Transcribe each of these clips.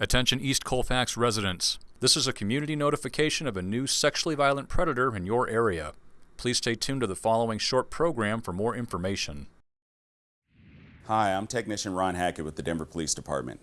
Attention East Colfax residents. This is a community notification of a new sexually violent predator in your area. Please stay tuned to the following short program for more information. Hi, I'm Technician Ron Hackett with the Denver Police Department.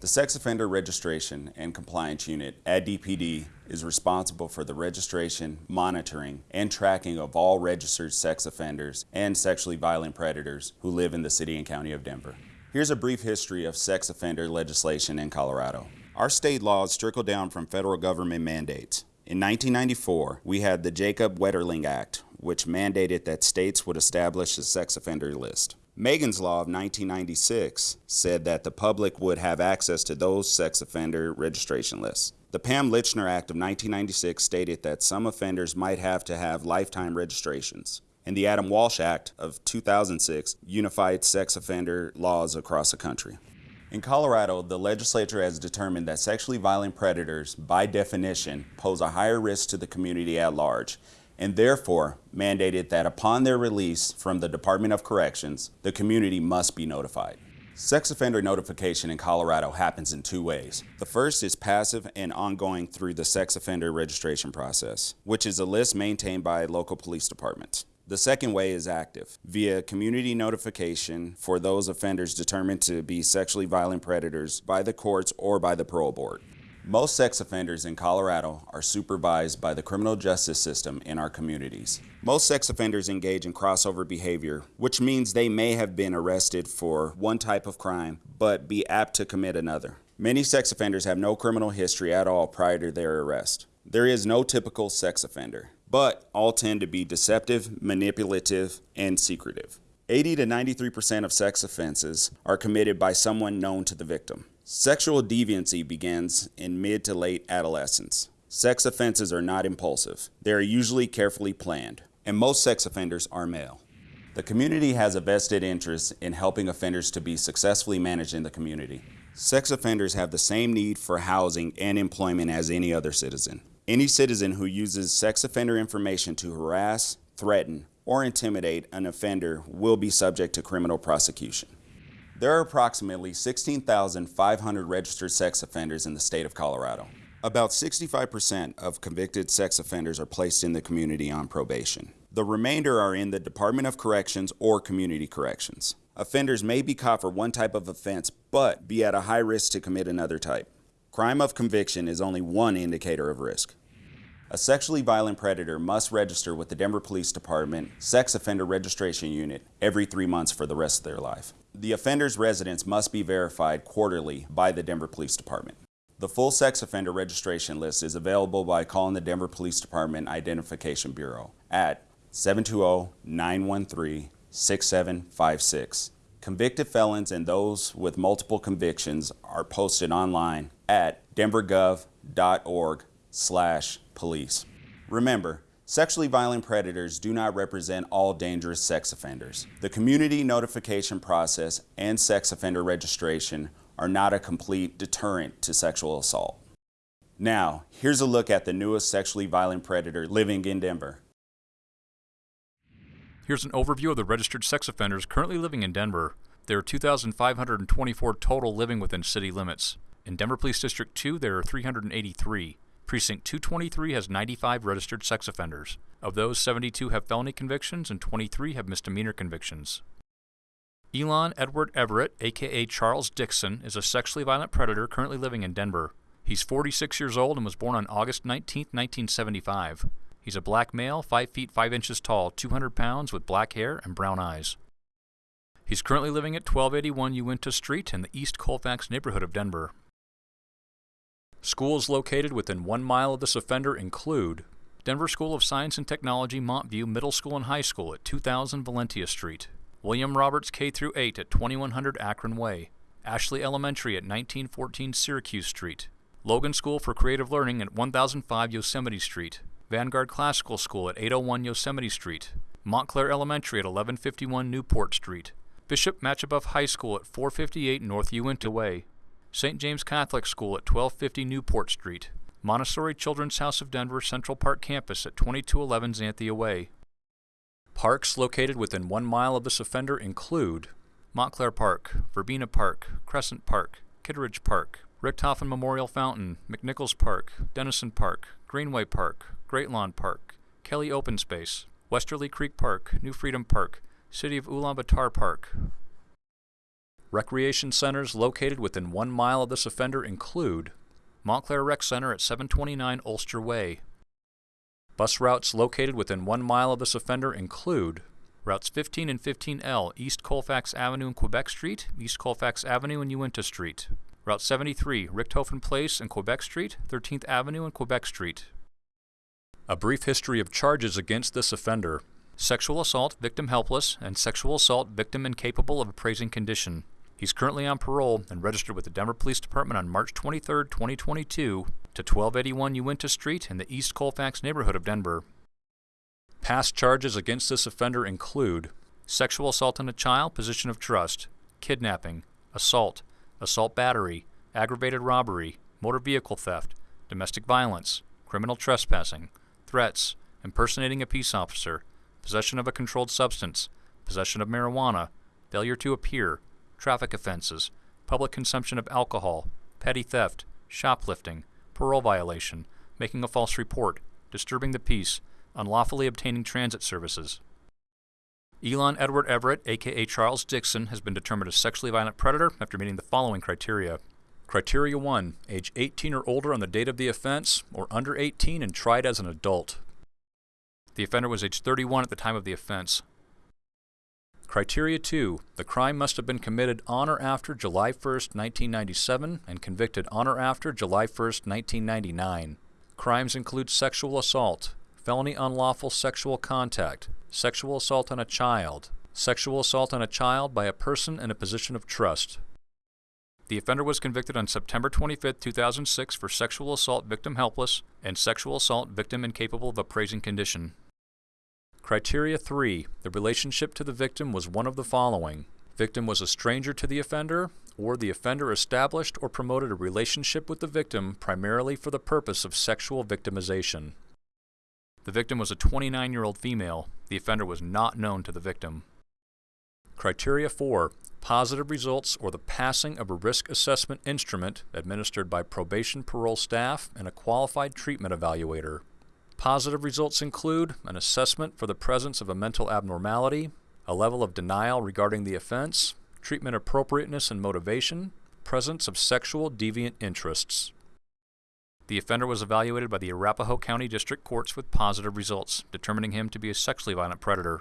The Sex Offender Registration and Compliance Unit at DPD is responsible for the registration, monitoring, and tracking of all registered sex offenders and sexually violent predators who live in the City and County of Denver. Here's a brief history of sex offender legislation in Colorado. Our state laws trickle down from federal government mandates. In 1994, we had the Jacob Wetterling Act, which mandated that states would establish a sex offender list. Megan's Law of 1996 said that the public would have access to those sex offender registration lists. The Pam Lychner Act of 1996 stated that some offenders might have to have lifetime registrations and the Adam Walsh Act of 2006 unified sex offender laws across the country. In Colorado, the legislature has determined that sexually violent predators, by definition, pose a higher risk to the community at large, and therefore mandated that upon their release from the Department of Corrections, the community must be notified. Sex offender notification in Colorado happens in two ways. The first is passive and ongoing through the sex offender registration process, which is a list maintained by local police departments. The second way is active, via community notification for those offenders determined to be sexually violent predators by the courts or by the parole board. Most sex offenders in Colorado are supervised by the criminal justice system in our communities. Most sex offenders engage in crossover behavior, which means they may have been arrested for one type of crime, but be apt to commit another. Many sex offenders have no criminal history at all prior to their arrest. There is no typical sex offender but all tend to be deceptive, manipulative, and secretive. 80 to 93% of sex offenses are committed by someone known to the victim. Sexual deviancy begins in mid to late adolescence. Sex offenses are not impulsive. They are usually carefully planned, and most sex offenders are male. The community has a vested interest in helping offenders to be successfully managed in the community. Sex offenders have the same need for housing and employment as any other citizen. Any citizen who uses sex offender information to harass, threaten, or intimidate an offender will be subject to criminal prosecution. There are approximately 16,500 registered sex offenders in the state of Colorado. About 65% of convicted sex offenders are placed in the community on probation. The remainder are in the Department of Corrections or Community Corrections. Offenders may be caught for one type of offense, but be at a high risk to commit another type. Crime of conviction is only one indicator of risk. A sexually violent predator must register with the Denver Police Department Sex Offender Registration Unit every three months for the rest of their life. The offender's residence must be verified quarterly by the Denver Police Department. The full sex offender registration list is available by calling the Denver Police Department Identification Bureau at 720-913-6756. Convicted felons and those with multiple convictions are posted online at denvergov.org slash police. Remember, sexually violent predators do not represent all dangerous sex offenders. The community notification process and sex offender registration are not a complete deterrent to sexual assault. Now, here's a look at the newest sexually violent predator living in Denver. Here's an overview of the registered sex offenders currently living in Denver. There are 2,524 total living within city limits. In Denver Police District 2, there are 383. Precinct 223 has 95 registered sex offenders. Of those, 72 have felony convictions and 23 have misdemeanor convictions. Elon Edward Everett, aka Charles Dixon, is a sexually violent predator currently living in Denver. He's 46 years old and was born on August 19, 1975. He's a black male, 5 feet 5 inches tall, 200 pounds, with black hair and brown eyes. He's currently living at 1281 Uinta Street in the East Colfax neighborhood of Denver. Schools located within one mile of this offender include Denver School of Science and Technology Montview Middle School and High School at 2000 Valentia Street, William Roberts K through 8 at 2100 Akron Way, Ashley Elementary at 1914 Syracuse Street, Logan School for Creative Learning at 1005 Yosemite Street, Vanguard Classical School at 801 Yosemite Street, Montclair Elementary at 1151 Newport Street, Bishop Machebeuf High School at 458 North Uinta Way, St. James Catholic School at 1250 Newport Street, Montessori Children's House of Denver Central Park Campus at 2211 Xanthia Way. Parks located within one mile of this offender include Montclair Park, Verbena Park, Crescent Park, Kitteridge Park, Richthofen Memorial Fountain, McNichols Park, Dennison Park, Greenway Park, Great Lawn Park, Kelly Open Space, Westerly Creek Park, New Freedom Park, City of Ulaanbaatar Park. Recreation centers located within one mile of this offender include Montclair Rec Center at 729 Ulster Way. Bus routes located within one mile of this offender include routes 15 and 15L, East Colfax Avenue and Quebec Street, East Colfax Avenue and Uinta Street. Route 73, Richthofen Place and Quebec Street, 13th Avenue and Quebec Street. A brief history of charges against this offender. Sexual assault, victim helpless, and sexual assault, victim incapable of appraising condition. He's currently on parole and registered with the Denver Police Department on March 23, 2022 to 1281 Uinta Street in the East Colfax neighborhood of Denver. Past charges against this offender include sexual assault on a child, position of trust, kidnapping, assault, assault battery, aggravated robbery, motor vehicle theft, domestic violence, criminal trespassing, threats, impersonating a peace officer, possession of a controlled substance, possession of marijuana, failure to appear, traffic offenses, public consumption of alcohol, petty theft, shoplifting, parole violation, making a false report, disturbing the peace, unlawfully obtaining transit services. Elon Edward Everett, aka Charles Dixon, has been determined a sexually violent predator after meeting the following criteria. Criteria 1. Age 18 or older on the date of the offense, or under 18 and tried as an adult. The offender was age 31 at the time of the offense. Criteria 2. The crime must have been committed on or after July 1, 1997 and convicted on or after July 1, 1999. Crimes include sexual assault, felony unlawful sexual contact, sexual assault on a child, sexual assault on a child by a person in a position of trust. The offender was convicted on September 25, 2006 for sexual assault victim helpless and sexual assault victim incapable of appraising condition. Criteria 3. The relationship to the victim was one of the following. Victim was a stranger to the offender, or the offender established or promoted a relationship with the victim primarily for the purpose of sexual victimization. The victim was a 29 year old female. The offender was not known to the victim. Criteria 4. Positive results or the passing of a risk assessment instrument administered by probation parole staff and a qualified treatment evaluator. Positive results include an assessment for the presence of a mental abnormality, a level of denial regarding the offense, treatment appropriateness and motivation, presence of sexual deviant interests. The offender was evaluated by the Arapahoe County District Courts with positive results, determining him to be a sexually violent predator.